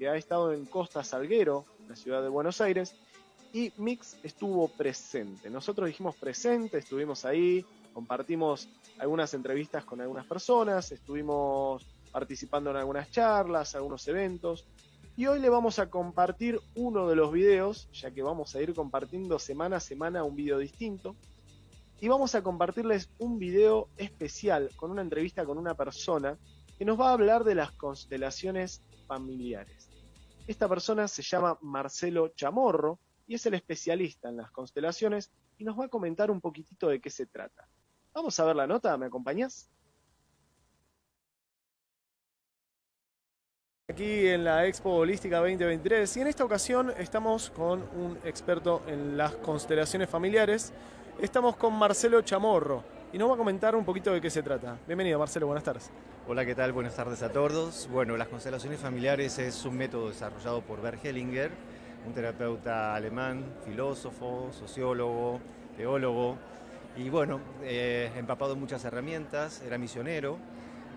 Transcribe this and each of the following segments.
que ha estado en Costa Salguero, la ciudad de Buenos Aires, y Mix estuvo presente. Nosotros dijimos presente, estuvimos ahí, compartimos algunas entrevistas con algunas personas, estuvimos participando en algunas charlas, algunos eventos. Y hoy le vamos a compartir uno de los videos, ya que vamos a ir compartiendo semana a semana un video distinto. Y vamos a compartirles un video especial con una entrevista con una persona que nos va a hablar de las constelaciones familiares. Esta persona se llama Marcelo Chamorro y es el especialista en las constelaciones y nos va a comentar un poquitito de qué se trata. Vamos a ver la nota, ¿me acompañás? Aquí en la Expo Holística 2023 y en esta ocasión estamos con un experto en las constelaciones familiares. Estamos con Marcelo Chamorro y nos va a comentar un poquito de qué se trata. Bienvenido Marcelo, buenas tardes. Hola, ¿qué tal? Buenas tardes a todos. Bueno, las constelaciones familiares es un método desarrollado por Bert Hellinger, un terapeuta alemán, filósofo, sociólogo, teólogo, y bueno, eh, empapado en muchas herramientas, era misionero,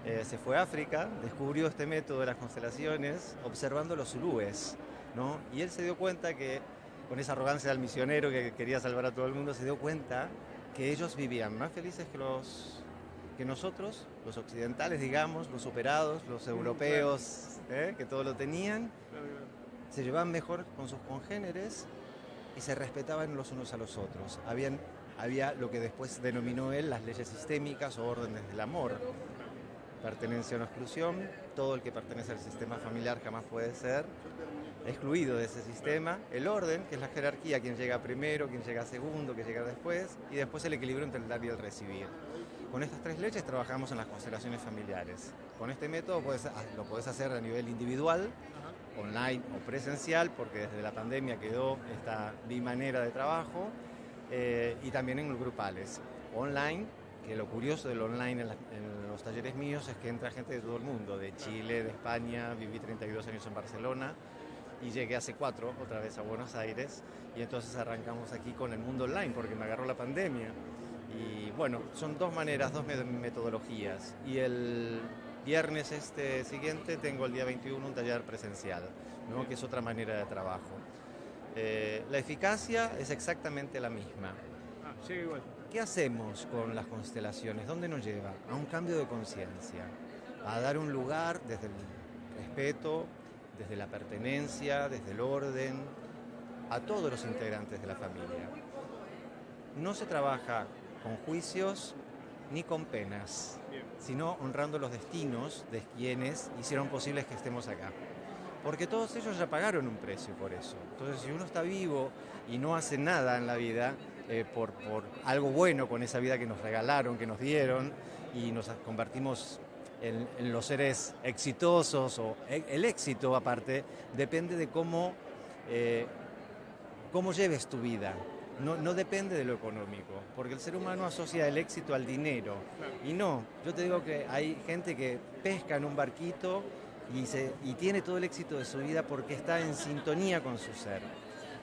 eh, se fue a África, descubrió este método de las constelaciones observando los zulúes, ¿no? Y él se dio cuenta que, con esa arrogancia del misionero que quería salvar a todo el mundo, se dio cuenta que ellos vivían más felices que los que nosotros, los occidentales, digamos, los superados, los europeos, ¿eh? que todo lo tenían, se llevaban mejor con sus congéneres y se respetaban los unos a los otros. Habían había lo que después denominó él las leyes sistémicas o órdenes del amor. Pertenencia o no exclusión, todo el que pertenece al sistema familiar jamás puede ser excluido de ese sistema. El orden, que es la jerarquía, quien llega primero, quien llega segundo, quien llega después, y después el equilibrio entre el dar y el recibir. Con estas tres leyes trabajamos en las constelaciones familiares. Con este método lo puedes hacer a nivel individual, online o presencial, porque desde la pandemia quedó esta bimanera de trabajo, eh, y también en grupales. Online, que lo curioso del online en, los talleres míos es que entra gente de todo el mundo, de Chile, de España, viví 32 años en Barcelona y llegué hace cuatro otra vez a Buenos Aires y entonces arrancamos aquí con el mundo online porque me agarró la pandemia. Y bueno, son dos maneras, dos metodologías. Y el viernes este siguiente tengo el día 21 un taller presencial, ¿no? que es otra manera de trabajo. Eh, la eficacia es exactamente la misma. Ah, igual. ¿Qué hacemos con las constelaciones? ¿Dónde nos lleva? A un cambio de conciencia, a dar un lugar desde el respeto, desde la pertenencia, desde el orden, a todos los integrantes de la familia. No se trabaja con juicios ni con penas, sino honrando los destinos de quienes hicieron posible que estemos acá porque todos ellos ya pagaron un precio por eso. Entonces, si uno está vivo y no hace nada en la vida eh, por, algo bueno con esa vida que nos regalaron, que nos dieron, y nos convertimos en, los seres exitosos, o e, el éxito aparte, depende de cómo, eh, cómo lleves tu vida. No, no, depende de lo económico, porque el ser humano asocia el éxito al dinero. Y no, yo te digo que hay gente que pesca en un barquito y, tiene todo el éxito de su vida porque está en sintonía con su ser.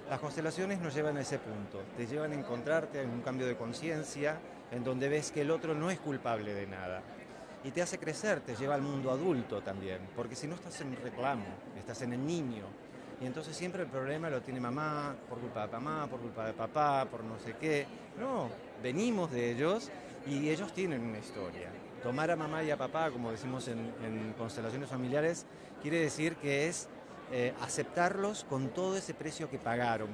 Las constelaciones nos llevan a ese punto, te llevan a encontrarte en un cambio de conciencia en donde ves que el otro no es culpable de nada. Y te hace crecer, te lleva al mundo adulto también, porque si no estás en reclamo, estás en el niño. Y entonces siempre el problema lo tiene mamá, por culpa de mamá, por culpa de papá, por no sé qué. No, venimos de ellos y ellos tienen una historia. Tomar a mamá y a papá, como decimos en, constelaciones familiares, quiere decir que es eh, aceptarlos con todo ese precio que pagaron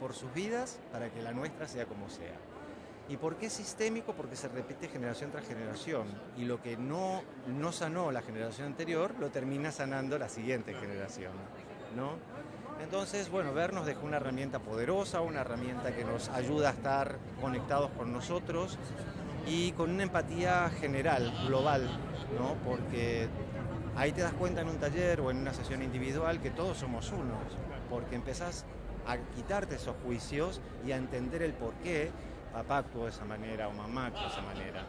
por sus vidas para que la nuestra sea como sea. ¿Y por qué sistémico? Porque se repite generación tras generación y lo que no, no sanó la generación anterior lo termina sanando la siguiente generación. ¿no? Entonces, bueno, ver nos una herramienta poderosa, una herramienta que nos ayuda a estar conectados con nosotros y con una empatía general, global, ¿no? porque ahí te das cuenta en un taller o en una sesión individual que todos somos unos, porque empezás a quitarte esos juicios y a entender el por qué papá actuó de esa manera o mamá actuó de esa manera.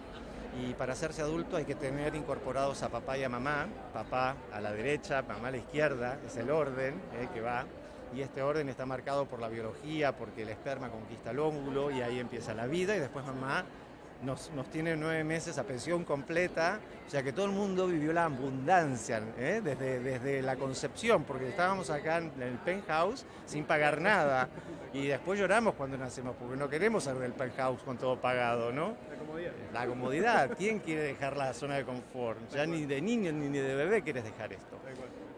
Y para hacerse adulto hay que tener incorporados a papá y a mamá, papá a la derecha, mamá a la izquierda, es el orden eh, que va, y este orden está marcado por la biología, porque el esperma conquista el óvulo y ahí empieza la vida. Y después mamá nos, nos tiene nueve meses a pensión completa, o sea que todo el mundo vivió la abundancia ¿eh? desde, desde la concepción, porque estábamos acá en el penthouse sin pagar nada. Y después lloramos cuando nacemos, porque no queremos salir del penthouse con todo pagado, ¿no? La comodidad. La comodidad. ¿Quién quiere dejar la zona de confort? Ya ni de niño ni de bebé quieres dejar esto.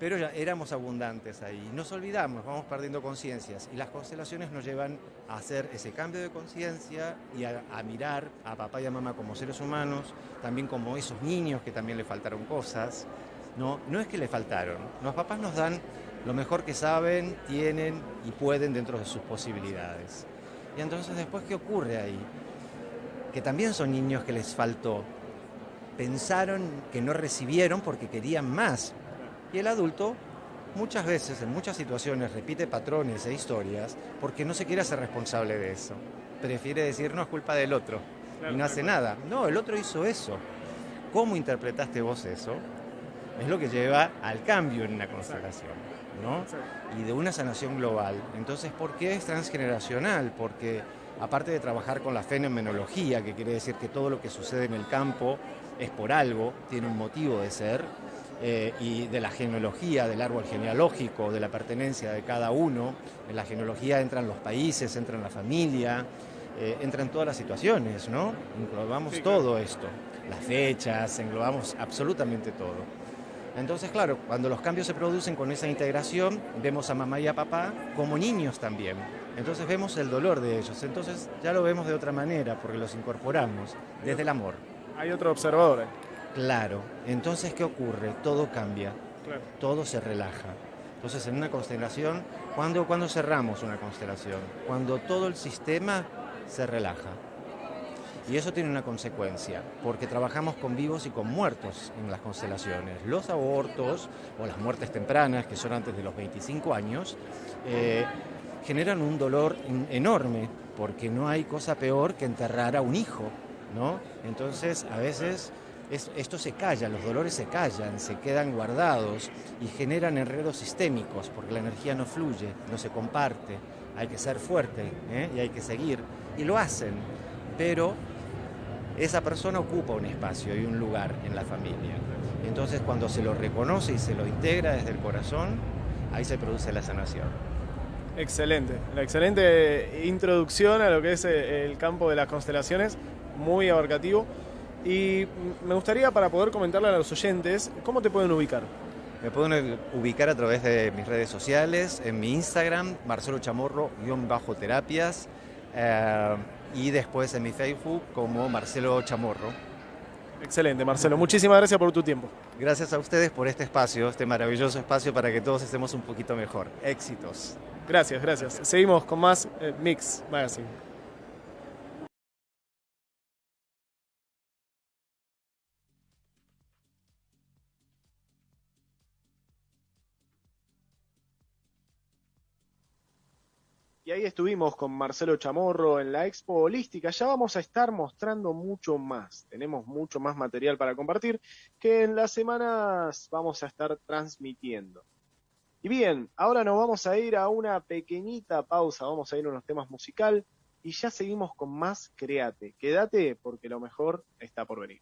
Pero ya éramos abundantes ahí. Nos olvidamos, vamos perdiendo conciencias. Y las constelaciones nos llevan a hacer ese cambio de conciencia y a, mirar a papá y a mamá como seres humanos, también como esos niños que también le faltaron cosas. No, no es que le faltaron. Los papás nos dan lo mejor que saben, tienen y pueden dentro de sus posibilidades. Y entonces después, ¿qué ocurre ahí? Que también son niños que les faltó. Pensaron que no recibieron porque querían más. Y el adulto muchas veces, en muchas situaciones, repite patrones e historias porque no se quiere hacer responsable de eso. Prefiere decir, no es culpa del otro. y no hace nada. No, el otro hizo eso. ¿Cómo interpretaste vos eso? Es lo que lleva al cambio en una constelación. ¿no? y de una sanación global. Entonces, ¿por qué es transgeneracional? Porque aparte de trabajar con la fenomenología, que quiere decir que todo lo que sucede en el campo es por algo, tiene un motivo de ser, eh, y de la genealogía, del árbol genealógico, de la pertenencia de cada uno, en la genealogía entran los países, entran la familia, eh, entran todas las situaciones, ¿no? Englobamos todo esto, las fechas, englobamos absolutamente todo. Entonces, claro, cuando los cambios se producen con esa integración, vemos a mamá y a papá como niños también. Entonces vemos el dolor de ellos. Entonces ya lo vemos de otra manera porque los incorporamos desde el amor. Hay otro observador. Claro. Entonces, ¿qué ocurre? Todo cambia. Todo se relaja. Entonces, en una constelación, ¿cuándo, ¿cuándo cerramos una constelación? Cuando todo el sistema se relaja. Y eso tiene una consecuencia, porque trabajamos con vivos y con muertos en las constelaciones. Los abortos o las muertes tempranas, que son antes de los 25 años, eh, generan un dolor enorme, porque no hay cosa peor que enterrar a un hijo, ¿no? Entonces, a veces esto se calla, los dolores se callan, se quedan guardados y generan enredos sistémicos, porque la energía no fluye, no se comparte, hay que ser fuerte ¿eh? y hay que seguir. Y lo hacen, pero esa persona ocupa un espacio y un lugar en la familia. Entonces cuando se lo reconoce y se lo integra desde el corazón, ahí se produce la sanación. Excelente, la excelente introducción a lo que es eh, el campo de las constelaciones, muy abarcativo. Y me gustaría para poder comentarle a los oyentes, ¿cómo te pueden ubicar? Me pueden ubicar a través de mis redes sociales, en mi Instagram, Marcelo Chamorro-terapias. Eh, y después en mi Facebook como Marcelo Chamorro. Excelente, Marcelo. Muchísimas gracias por tu tiempo. Gracias a ustedes por este espacio, este maravilloso espacio para que todos estemos un poquito mejor. Éxitos. Gracias, gracias. Seguimos con más eh, Mix Magazine. Ahí estuvimos con Marcelo Chamorro en la Expo Holística. Ya vamos a estar mostrando mucho más. Tenemos mucho más material para compartir que en las semanas vamos a estar transmitiendo. Y bien, ahora nos vamos a ir a una pequeñita pausa. Vamos a ir a unos temas musical y ya seguimos con más Créate. Quédate porque lo mejor está por venir.